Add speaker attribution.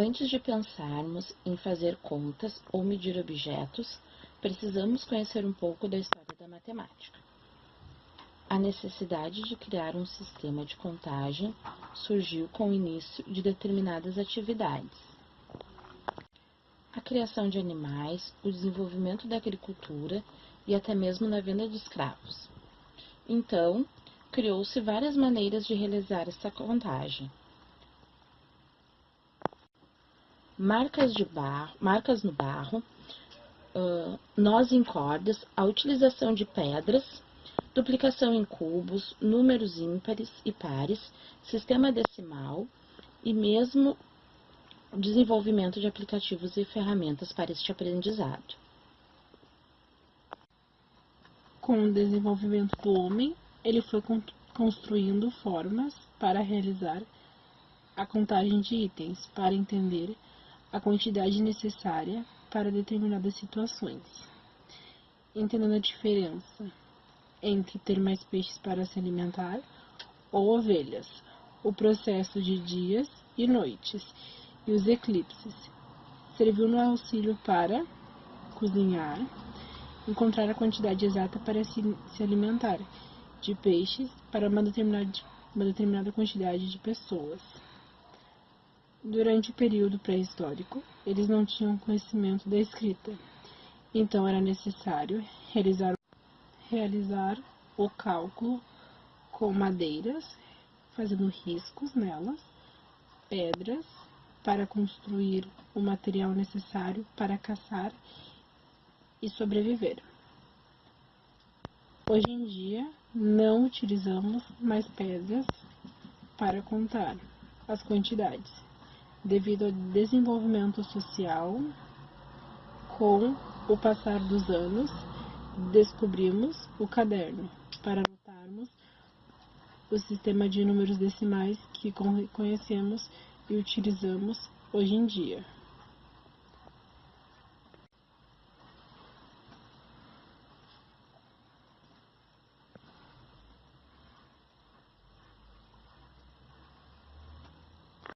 Speaker 1: Antes de pensarmos em fazer contas ou medir objetos, precisamos conhecer um pouco da história da matemática. A necessidade de criar um sistema de contagem surgiu com o início de determinadas atividades. A criação de animais, o desenvolvimento da agricultura e até mesmo na venda de escravos. Então, criou-se várias maneiras de realizar essa contagem. Marcas, de barro, marcas no barro, uh, nós em cordas, a utilização de pedras, duplicação em cubos, números ímpares e pares, sistema decimal e mesmo desenvolvimento de aplicativos e ferramentas para este aprendizado.
Speaker 2: Com o desenvolvimento do homem, ele foi construindo formas para realizar a contagem de itens, para entender a quantidade necessária para determinadas situações, entendendo a diferença entre ter mais peixes para se alimentar ou ovelhas, o processo de dias e noites e os eclipses. Serviu no auxílio para cozinhar, encontrar a quantidade exata para se, se alimentar de peixes para uma determinada, uma determinada quantidade de pessoas. Durante o período pré-histórico, eles não tinham conhecimento da escrita, então era necessário realizar, realizar o cálculo com madeiras, fazendo riscos nelas, pedras, para construir o material necessário para caçar e sobreviver. Hoje em dia, não utilizamos mais pedras para contar as quantidades devido ao desenvolvimento social, com o passar dos anos, descobrimos o caderno para anotarmos o sistema de números decimais que conhecemos e utilizamos hoje em dia.